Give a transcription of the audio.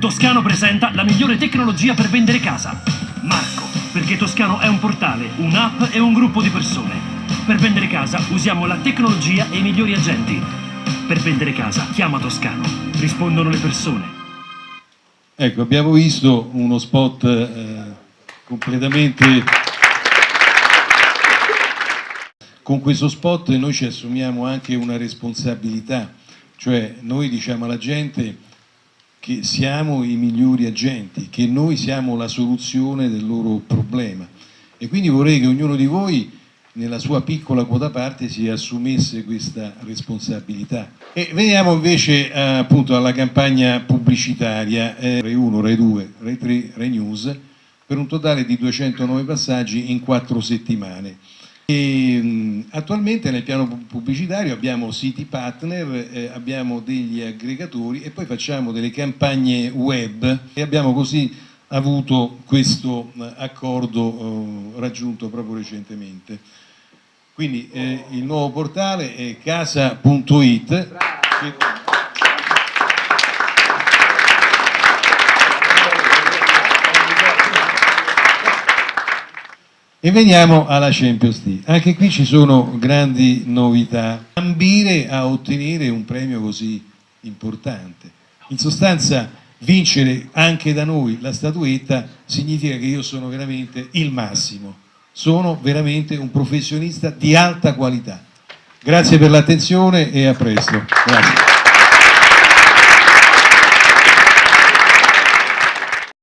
Toscano presenta la migliore tecnologia per vendere casa. Marco, perché Toscano è un portale, un'app e un gruppo di persone. Per vendere casa usiamo la tecnologia e i migliori agenti. Per vendere casa chiama Toscano. Rispondono le persone. Ecco, abbiamo visto uno spot eh, completamente... Con questo spot noi ci assumiamo anche una responsabilità, cioè noi diciamo alla gente che siamo i migliori agenti, che noi siamo la soluzione del loro problema e quindi vorrei che ognuno di voi nella sua piccola quota parte si assumesse questa responsabilità. E veniamo invece eh, appunto alla campagna pubblicitaria eh, Rai 1, Rai 2, Rai 3, Rai News per un totale di 209 passaggi in quattro settimane. E, attualmente nel piano pubblicitario abbiamo siti partner, eh, abbiamo degli aggregatori e poi facciamo delle campagne web e abbiamo così avuto questo eh, accordo eh, raggiunto proprio recentemente. Quindi eh, il nuovo portale è casa.it E veniamo alla Champions League. Anche qui ci sono grandi novità. Ambire a ottenere un premio così importante. In sostanza vincere anche da noi la statuetta significa che io sono veramente il massimo. Sono veramente un professionista di alta qualità. Grazie per l'attenzione e a presto. Grazie.